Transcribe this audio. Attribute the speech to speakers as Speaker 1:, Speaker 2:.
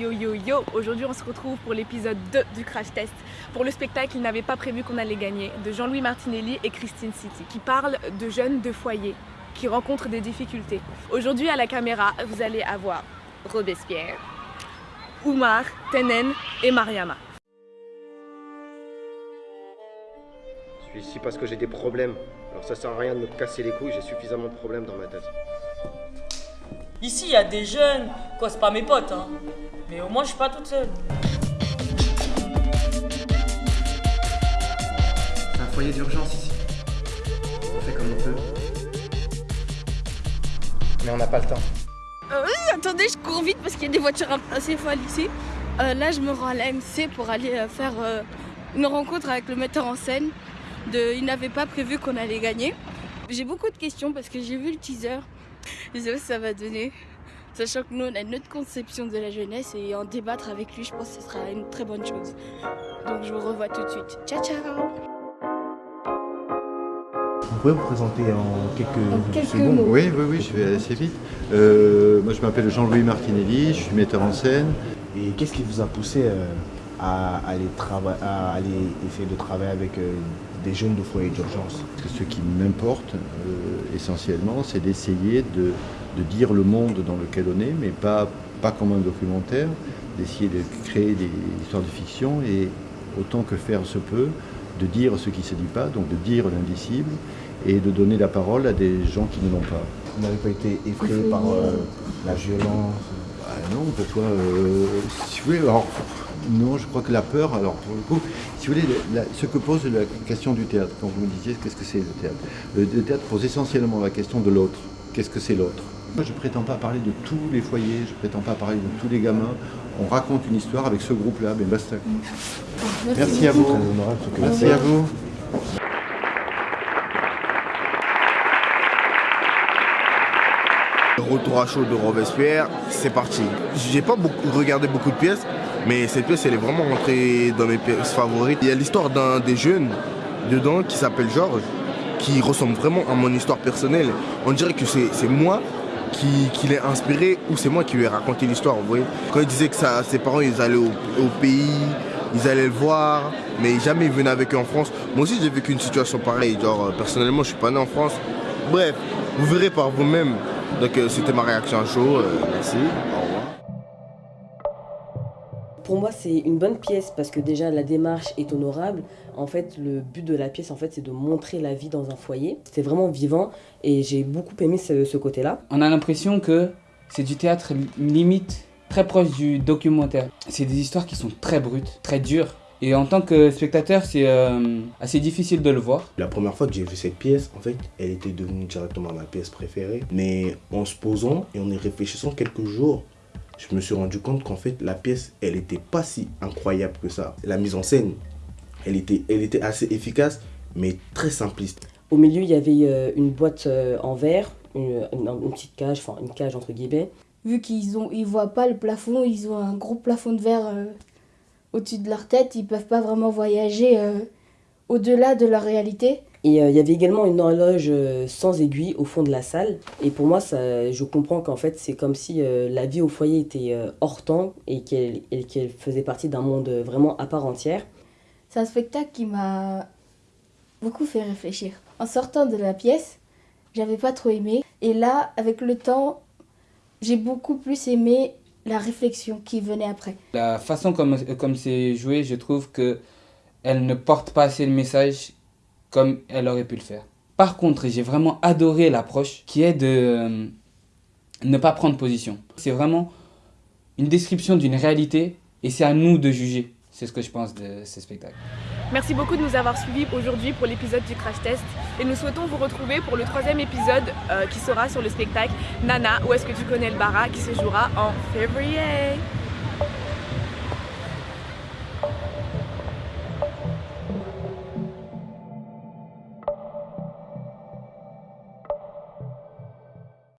Speaker 1: yo yo yo Aujourd'hui on se retrouve pour l'épisode 2 du Crash Test pour le spectacle Il n'avait pas prévu qu'on allait gagner de Jean-Louis Martinelli et Christine City qui parle de jeunes de foyer qui rencontrent des difficultés. Aujourd'hui à la caméra vous allez avoir Robespierre, Oumar, Tenen et Mariama.
Speaker 2: Je suis ici parce que j'ai des problèmes. Alors ça sert à rien de me casser les couilles, j'ai suffisamment de problèmes dans ma tête.
Speaker 3: Ici, il y a des jeunes. Quoi, c'est pas mes potes, hein. Mais au moins, je suis pas toute seule.
Speaker 2: C'est un foyer d'urgence ici. On fait comme on peut. Mais on n'a pas le temps.
Speaker 4: Euh, attendez, je cours vite parce qu'il y a des voitures assez folles ici. Euh, là, je me rends à l'AMC pour aller euh, faire euh, une rencontre avec le metteur en scène. De, il n'avait pas prévu qu'on allait gagner. J'ai beaucoup de questions parce que j'ai vu le teaser. Je sais pas ce que ça va donner. Sachant que nous, on a notre conception de la jeunesse et en débattre avec lui, je pense que ce sera une très bonne chose. Donc, je vous revois tout de suite. Ciao, ciao
Speaker 5: Vous pouvez vous présenter en quelques,
Speaker 4: En quelques
Speaker 5: secondes
Speaker 4: mots.
Speaker 6: Oui, oui, oui, je vais assez vite. Euh, moi, je m'appelle Jean-Louis Martinelli, je suis metteur en scène.
Speaker 5: Et qu'est-ce qui vous a poussé euh, à, aller à aller essayer de travailler avec euh, des jeunes de foyer d'urgence.
Speaker 6: Ce qui m'importe euh, essentiellement, c'est d'essayer de, de dire le monde dans lequel on est, mais pas, pas comme un documentaire, d'essayer de créer des histoires de fiction et autant que faire se peut, de dire ce qui ne se dit pas, donc de dire l'indicible et de donner la parole à des gens qui ne l'ont pas.
Speaker 5: Vous n'avez pas été effrayé par euh, la violence?
Speaker 6: Ah non, que toi, euh, si vous voulez, alors, non, je crois que la peur, alors pour le coup, si vous voulez, la- ce que pose la question du théâtre, quand vous me disiez qu'est-ce que c'est le théâtre, le, le théâtre pose essentiellement la question de l'autre. Qu'est-ce que c'est l'autre? Moi, je prétends pas parler de tous les foyers, je prétends pas parler de tous les gamins. On raconte une histoire avec ce groupe-là, mais basta. Merci à vous. Merci à vous.
Speaker 7: Retour à chaud de Robespierre, c'est parti. J'ai pas regardé beaucoup de pièces, mais cette pièce elle est vraiment rentrée dans mes pièces favorites. Il y a l'histoire d'un des jeunes dedans qui s'appelle Georges, qui ressemble vraiment à mon histoire personnelle. On dirait que c'est moi qui, l'ai inspiré ou c'est moi qui lui ai raconté l'histoire, vous voyez. Quand il disait que ses parents ils allaient au, au pays, ils allaient le voir, mais jamais ils venaient avec eux en France. Moi aussi j'ai vécu une situation pareille, genre euh, personnellement je suis pas né en France. Bref, vous verrez par vous-même. Donc euh, c'était ma réaction à chaud. euh, merci. Au revoir.
Speaker 8: Pour moi, c'est une bonne pièce parce que déjà la démarche est honorable. En fait, le but de la pièce, en fait, c'est de montrer la vie dans un foyer. C'était vraiment vivant et j'ai beaucoup aimé ce, ce côté-là.
Speaker 9: On a l'impression que c'est du théâtre limite très proche du documentaire. C'est des histoires qui sont très brutes, très dures. Et en tant que spectateur, c'est euh, assez difficile de le voir.
Speaker 5: La première fois que j'ai vu cette pièce, en fait, elle était devenue directement ma pièce préférée. Mais en se posant et en y réfléchissant quelques jours, je me suis rendu compte qu'en fait, la pièce, elle n'était pas si incroyable que ça. La mise en scène, elle était, elle était assez efficace, mais très simpliste.
Speaker 8: Au milieu, il y avait euh, une boîte euh, en verre, une, une- une petite cage, enfin une cage entre guillemets.
Speaker 4: vu qu'ils ont ils voient pas le plafond, ils ont un gros plafond de verre euh, au-dessus de leur tête, ils peuvent pas vraiment voyager euh, au-delà de leur réalité.
Speaker 8: Et euh, il y avait également une horloge euh, sans aiguille au fond de la salle. Et pour moi, ça, je comprends qu'en fait, c'est comme si euh, la vie au foyer était hors temps et qu'elle faisait partie d'un monde vraiment à part entière.
Speaker 4: C'est un spectacle qui m'a beaucoup fait réfléchir. En sortant de la pièce, j'avais pas trop aimé. Et là, avec le temps, j'ai beaucoup plus aimé la réflexion qui venait après.
Speaker 9: La façon comme comme c'est joué, je trouve que elle ne porte pas assez le message comme elle aurait pu le faire. Par contre, j'ai vraiment adoré l'approche qui est de euh, ne pas prendre position. C'est vraiment une description d'une réalité et c'est à nous de juger. C'est ce que je pense de ce spectacle.
Speaker 1: Merci beaucoup de nous avoir suivis aujourd'hui pour l'épisode du Crash Test et nous souhaitons vous retrouver pour le troisième épisode euh, qui sera sur le spectacle Nana, où est-ce que tu connais le Bara, qui se jouera en février.